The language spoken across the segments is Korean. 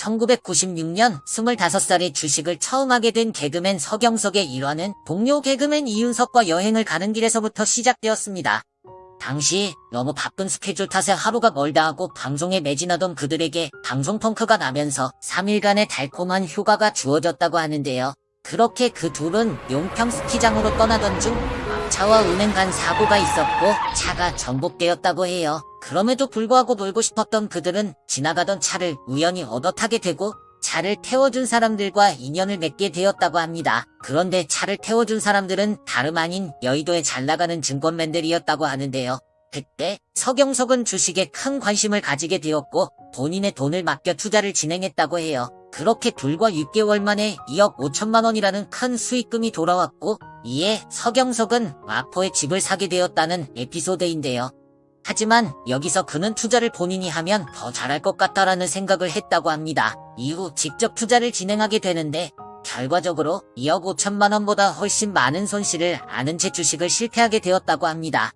1996년 25살에 주식을 처음 하게 된 개그맨 서경석의 일화는 동료 개그맨 이윤석과 여행을 가는 길에서부터 시작되었습니다. 당시 너무 바쁜 스케줄 탓에 하루가 멀다 하고 방송에 매진하던 그들에게 방송 펑크가 나면서 3일간의 달콤한 휴가가 주어졌다고 하는데요. 그렇게 그 둘은 용평 스키장으로 떠나던 중 차와 은행 간 사고가 있었고 차가 전복되었다고 해요. 그럼에도 불구하고 놀고 싶었던 그들은 지나가던 차를 우연히 얻어 타게 되고 차를 태워준 사람들과 인연을 맺게 되었다고 합니다. 그런데 차를 태워준 사람들은 다름 아닌 여의도에 잘 나가는 증권맨들이었다고 하는데요. 그때 서경석은 주식에 큰 관심을 가지게 되었고 본인의 돈을 맡겨 투자를 진행했다고 해요. 그렇게 불과 6개월 만에 2억 5천만 원이라는 큰 수익금이 돌아왔고 이에 서경석은 마포에 집을 사게 되었다는 에피소드인데요. 하지만 여기서 그는 투자를 본인이 하면 더 잘할 것 같다라는 생각을 했다고 합니다. 이후 직접 투자를 진행하게 되는데 결과적으로 2억 5천만 원보다 훨씬 많은 손실을 아는 채 주식을 실패하게 되었다고 합니다.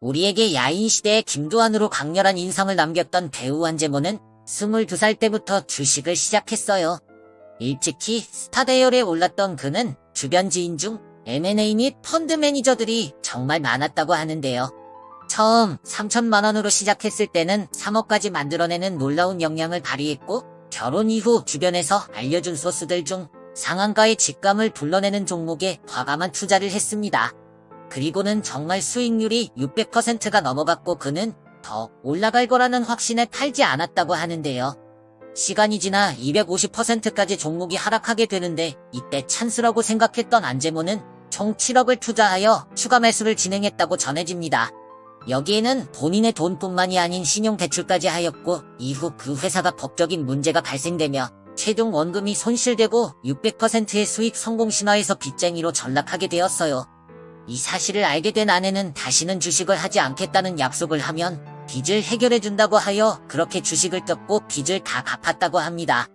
우리에게 야인 시대의 김두한으로 강렬한 인상을 남겼던 배우 한재모는 22살 때부터 주식을 시작했어요. 일찍이 스타 대열에 올랐던 그는 주변 지인 중 M&A 및 펀드 매니저들이 정말 많았다고 하는데요. 처음 3천만 원으로 시작했을 때는 3억까지 만들어내는 놀라운 역량을 발휘했고 결혼 이후 주변에서 알려준 소스들 중 상한가의 직감을 불러내는 종목에 과감한 투자를 했습니다. 그리고는 정말 수익률이 600%가 넘어갔고 그는 더 올라갈 거라는 확신에 팔지 않았다고 하는데요. 시간이 지나 250%까지 종목이 하락하게 되는데 이때 찬스라고 생각했던 안재모는 총 7억을 투자하여 추가 매수를 진행했다고 전해집니다. 여기에는 본인의 돈뿐만이 아닌 신용대출까지 하였고 이후 그 회사가 법적인 문제가 발생되며 최종 원금이 손실되고 600%의 수익 성공 신화에서 빚쟁이로 전락하게 되었어요. 이 사실을 알게 된 아내는 다시는 주식을 하지 않겠다는 약속을 하면 빚을 해결해준다고 하여 그렇게 주식을 떴고 빚을 다 갚았다고 합니다.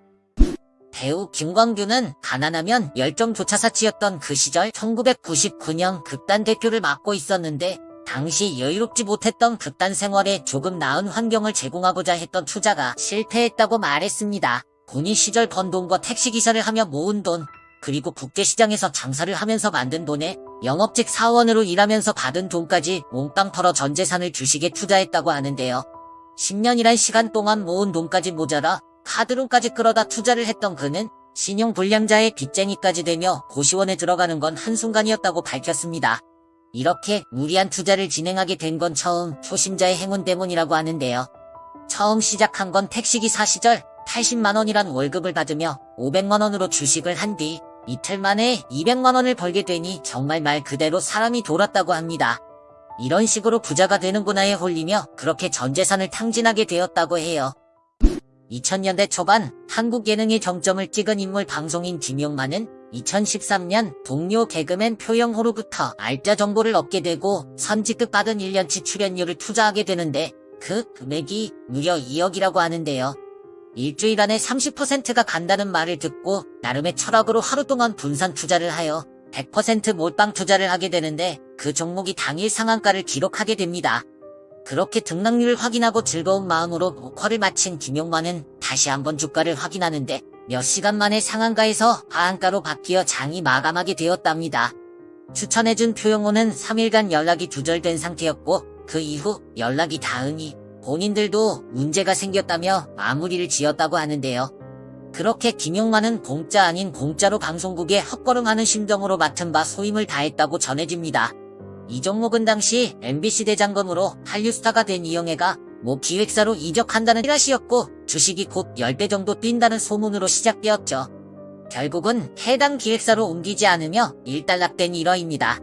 배우 김광규는 가난하면 열정조차 사치였던 그 시절 1999년 극단 대표를 맡고 있었는데 당시 여유롭지 못했던 극단 생활에 조금 나은 환경을 제공하고자 했던 투자가 실패했다고 말했습니다. 본인 시절 번 돈과 택시기사를 하며 모은 돈, 그리고 국제시장에서 장사를 하면서 만든 돈에 영업직 사원으로 일하면서 받은 돈까지 몽땅 털어 전 재산을 주식에 투자했다고 하는데요. 10년이란 시간 동안 모은 돈까지 모자라 카드론까지 끌어다 투자를 했던 그는 신용불량자의 빚쟁이까지 되며 고시원에 들어가는 건 한순간이었다고 밝혔습니다. 이렇게 무리한 투자를 진행하게 된 건 처음 초심자의 행운 때문이라고 하는데요. 처음 시작한 건 택시기사 시절 80만원이란 월급을 받으며 500만원으로 주식을 한 뒤 이틀 만에 200만원을 벌게 되니 정말 말 그대로 사람이 돌았다고 합니다. 이런 식으로 부자가 되는구나에 홀리며 그렇게 전 재산을 탕진하게 되었다고 해요. 2000년대 초반 한국 예능의 정점을 찍은 인물 방송인 김용만은 2013년 동료 개그맨 표영호로부터 알짜 정보를 얻게 되고 선지급 받은 1년치 출연료를 투자하게 되는데 그 금액이 무려 2억이라고 하는데요. 일주일 안에 30%가 간다는 말을 듣고 나름의 철학으로 하루 동안 분산 투자를 하여 100% 몰빵 투자를 하게 되는데 그 종목이 당일 상한가를 기록하게 됩니다. 그렇게 등락률을 확인하고 즐거운 마음으로 녹화를 마친 김용만은 다시 한번 주가를 확인하는데 몇 시간 만에 상한가에서 하한가로 바뀌어 장이 마감하게 되었답니다. 추천해준 표영호는 3일간 연락이 두절된 상태였고 그 이후 연락이 닿으니 본인들도 문제가 생겼다며 마무리를 지었다고 하는데요. 그렇게 김용만은 공짜 아닌 공짜로 방송국에 헛걸음하는 심정으로 맡은 바 소임을 다했다고 전해집니다. 이 종목은 당시 MBC 대장검으로 한류스타가 된 이영애가 모 기획사로 이적한다는 찌라시였고 주식이 곧 10배 정도 뛴다는 소문으로 시작되었죠. 결국은 해당 기획사로 옮기지 않으며 일단락된 일화입니다.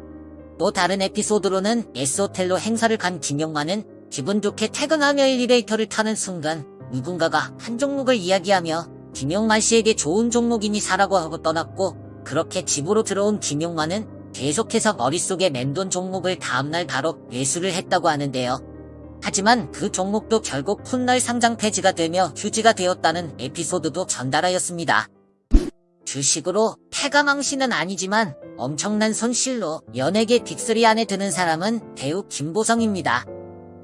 또 다른 에피소드로는 S호텔로 행사를 간 김용만은 기분 좋게 퇴근하며 엘리베이터를 타는 순간 누군가가 한 종목을 이야기하며 김용만 씨에게 좋은 종목이니 사라고 하고 떠났고 그렇게 집으로 들어온 김용만은 계속해서 머릿속에 맴돈 종목을 다음날 바로 매수를 했다고 하는데요. 하지만 그 종목도 결국 훗날 상장 폐지가 되며 휴지가 되었다는 에피소드도 전달하였습니다. 주식으로 패가망신은 아니지만 엄청난 손실로 연예계 빅3 안에 드는 사람은 배우 김보성입니다.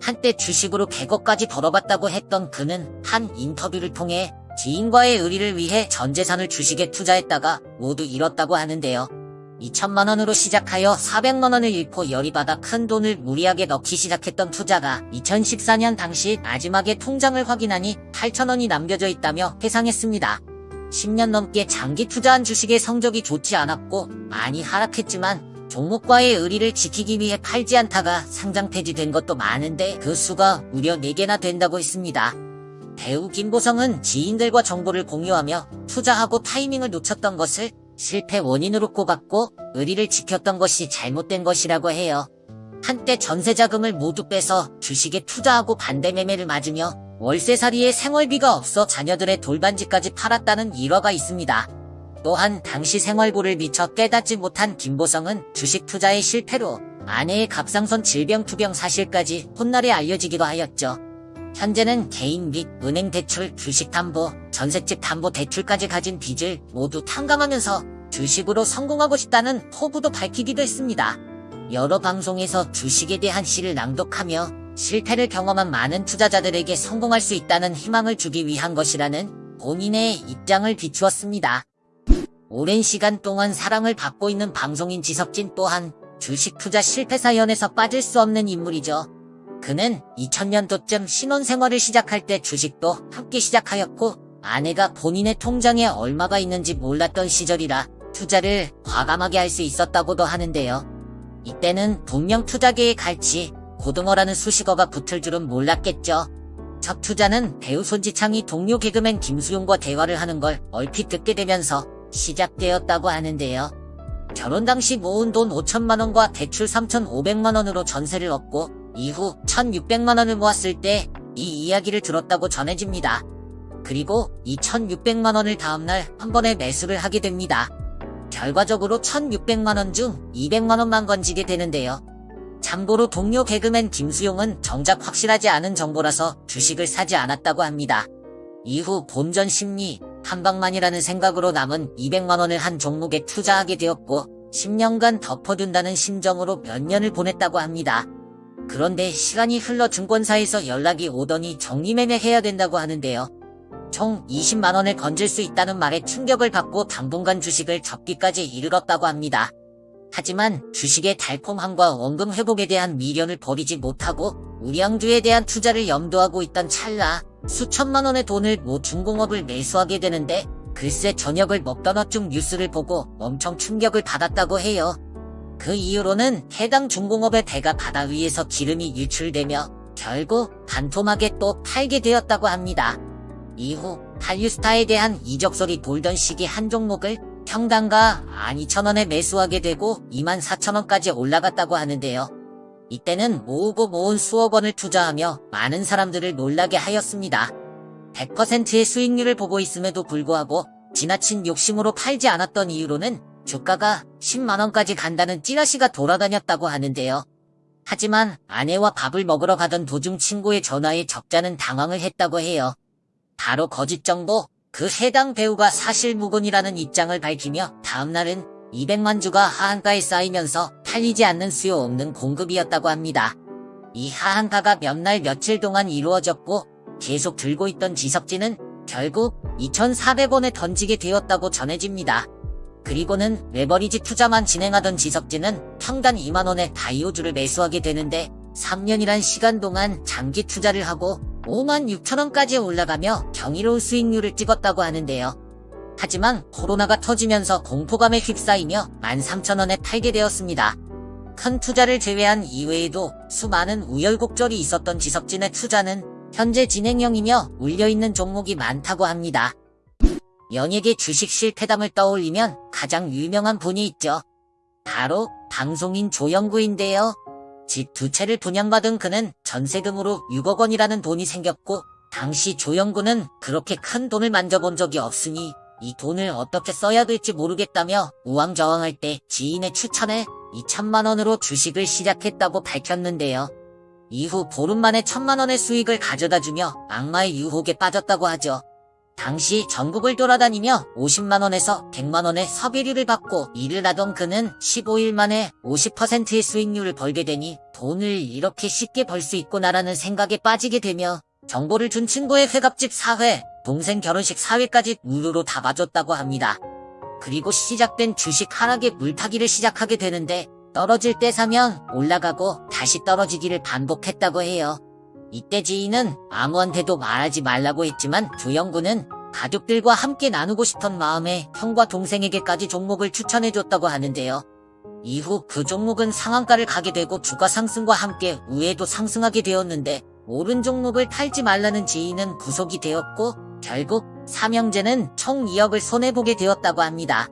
한때 주식으로 100억까지 벌어봤다고 했던 그는 한 인터뷰를 통해 지인과의 의리를 위해 전 재산을 주식에 투자했다가 모두 잃었다고 하는데요. 2천만 원으로 시작하여 400만 원을 잃고 열이 받아 큰 돈을 무리하게 넣기 시작했던 투자가 2014년 당시 마지막에 통장을 확인하니 8천 원이 남겨져 있다며 회상했습니다. 10년 넘게 장기 투자한 주식의 성적이 좋지 않았고 많이 하락했지만 종목과의 의리를 지키기 위해 팔지 않다가 상장 폐지된 것도 많은데 그 수가 무려 4개나 된다고 했습니다. 배우 김보성은 지인들과 정보를 공유하며 투자하고 타이밍을 놓쳤던 것을 실패 원인으로 꼽았고 의리를 지켰던 것이 잘못된 것이라고 해요. 한때 전세자금을 모두 빼서 주식에 투자하고 반대 매매를 맞으며 월세살이에 생활비가 없어 자녀들의 돌반지까지 팔았다는 일화가 있습니다. 또한 당시 생활고를 미처 깨닫지 못한 김보성은 주식 투자의 실패로 아내의 갑상선 질병 투병 사실까지 훗날에 알려지기도 하였죠. 현재는 개인 및 은행 대출, 주식 담보, 전셋집 담보 대출까지 가진 빚을 모두 탕감하면서 주식으로 성공하고 싶다는 포부도 밝히기도 했습니다. 여러 방송에서 주식에 대한 시를 낭독하며 실패를 경험한 많은 투자자들에게 성공할 수 있다는 희망을 주기 위한 것이라는 본인의 입장을 비추었습니다. 오랜 시간 동안 사랑을 받고 있는 방송인 지석진 또한 주식 투자 실패 사연에서 빠질 수 없는 인물이죠. 그는 2000년도쯤 신혼생활을 시작할 때 주식도 함께 시작하였고 아내가 본인의 통장에 얼마가 있는지 몰랐던 시절이라 투자를 과감하게 할 수 있었다고도 하는데요. 이때는 분명 투자계의 갈치, 고등어라는 수식어가 붙을 줄은 몰랐겠죠. 첫 투자는 배우 손지창이 동료 개그맨 김수용과 대화를 하는 걸 얼핏 듣게 되면서 시작되었다고 하는데요. 결혼 당시 모은 돈 5천만 원과 대출 3,500만 원으로 전세를 얻고 이후 1,600만 원을 모았을 때 이 이야기를 들었다고 전해집니다. 그리고 이 1,600만 원을 다음날 한 번에 매수를 하게 됩니다. 결과적으로 1,600만 원 중 200만 원만 건지게 되는데요. 참고로 동료 개그맨 김수용은 정작 확실하지 않은 정보라서 주식을 사지 않았다고 합니다. 이후 본전 심리, 한방만이라는 생각으로 남은 200만 원을 한 종목에 투자하게 되었고 10년간 덮어둔다는 심정으로 몇 년을 보냈다고 합니다. 그런데 시간이 흘러 증권사에서 연락이 오더니 정리매매해야 된다고 하는데요. 총 20만 원을 건질 수 있다는 말에 충격을 받고 당분간 주식을 접기까지 이르렀다고 합니다. 하지만 주식의 달콤함과 원금 회복에 대한 미련을 버리지 못하고 우량주에 대한 투자를 염두하고 있던 찰나 수천만 원의 돈을 모 중공업을 매수하게 되는데 글쎄 저녁을 먹던 어중 뉴스를 보고 엄청 충격을 받았다고 해요. 그 이후로는 해당 중공업의 배가 바다 위에서 기름이 유출되며 결국 반토막에 또 팔게 되었다고 합니다. 이후 한류스타에 대한 이적설이 돌던 시기 한 종목을 평당가 12,000원에 매수하게 되고 24,000원까지 올라갔다고 하는데요. 이때는 모으고 모은 수억 원을 투자하며 많은 사람들을 놀라게 하였습니다. 100%의 수익률을 보고 있음에도 불구하고 지나친 욕심으로 팔지 않았던 이유로는 주가가 10만원까지 간다는 찌라시가 돌아다녔다고 하는데요. 하지만 아내와 밥을 먹으러 가던 도중 친구의 전화에 적자는 당황을 했다고 해요. 바로 거짓 정보, 그 해당 배우가 사실 무근이라는 입장을 밝히며 다음날은 200만 주가 하한가에 쌓이면서 팔리지 않는 수요 없는 공급이었다고 합니다. 이 하한가가 몇 날 며칠 동안 이루어졌고 계속 들고 있던 지석진은 결국 2,400원에 던지게 되었다고 전해집니다. 그리고는 레버리지 투자만 진행하던 지석진은 평단 2만원에 다이오주를 매수하게 되는데 3년이란 시간 동안 장기 투자를 하고 5만 6천원까지 올라가며 경이로운 수익률을 찍었다고 하는데요. 하지만 코로나가 터지면서 공포감에 휩싸이며 13,000원에 팔게 되었습니다. 큰 투자를 제외한 이외에도 수많은 우열곡절이 있었던 지석진의 투자는 현재 진행형이며 울려있는 종목이 많다고 합니다. 연예계 주식 실패담을 떠올리면 가장 유명한 분이 있죠. 바로 방송인 조영구인데요. 집 두 채를 분양받은 그는 전세금으로 6억 원이라는 돈이 생겼고 당시 조영구는 그렇게 큰 돈을 만져본 적이 없으니 이 돈을 어떻게 써야 될지 모르겠다며 우왕좌왕할 때 지인의 추천에 2천만 원으로 주식을 시작했다고 밝혔는데요. 이후 보름 만에 천만 원의 수익을 가져다주며 악마의 유혹에 빠졌다고 하죠. 당시 전국을 돌아다니며 50만원에서 100만원의 섭외료를 받고 일을 하던 그는 15일 만에 50%의 수익률을 벌게 되니 돈을 이렇게 쉽게 벌 수 있구나라는 생각에 빠지게 되며 정보를 준 친구의 회갑집 사회, 동생 결혼식 사회까지 무료로 다 봐줬다고 합니다. 그리고 시작된 주식 하락의 물타기를 시작하게 되는데 떨어질 때 사면 올라가고 다시 떨어지기를 반복했다고 해요. 이때 지인은 아무한테도 말하지 말라고 했지만 조영구는 가족들과 함께 나누고 싶던 마음에 형과 동생에게까지 종목을 추천해줬다고 하는데요. 이후 그 종목은 상한가를 가게 되고 주가 상승과 함께 우에도 상승하게 되었는데 오른 종목을 팔지 말라는 지인은 구속이 되었고 결국 삼형제는 총 2억을 손해보게 되었다고 합니다.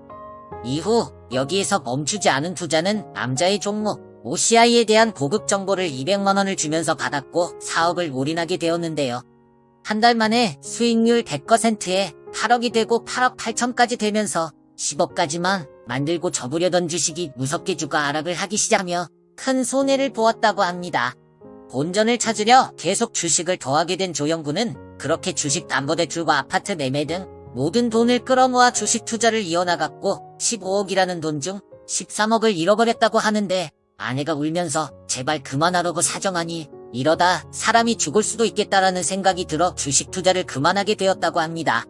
이후 여기에서 멈추지 않은 투자는 남자의 종목 OCI에 대한 고급 정보를 200만원을 주면서 받았고 4억을 올인하게 되었는데요. 한 달 만에 수익률 100%에 8억이 되고 8억 8천까지 되면서 10억까지만 만들고 접으려던 주식이 무섭게 주가 하락을 하기 시작하며 큰 손해를 보았다고 합니다. 본전을 찾으려 계속 주식을 더하게 된 조영구는 그렇게 주식 담보대출과 아파트 매매 등 모든 돈을 끌어모아 주식 투자를 이어나갔고 15억이라는 돈 중 13억을 잃어버렸다고 하는데 아내가 울면서 제발 그만하라고 사정하니 이러다 사람이 죽을 수도 있겠다라는 생각이 들어 주식 투자를 그만하게 되었다고 합니다.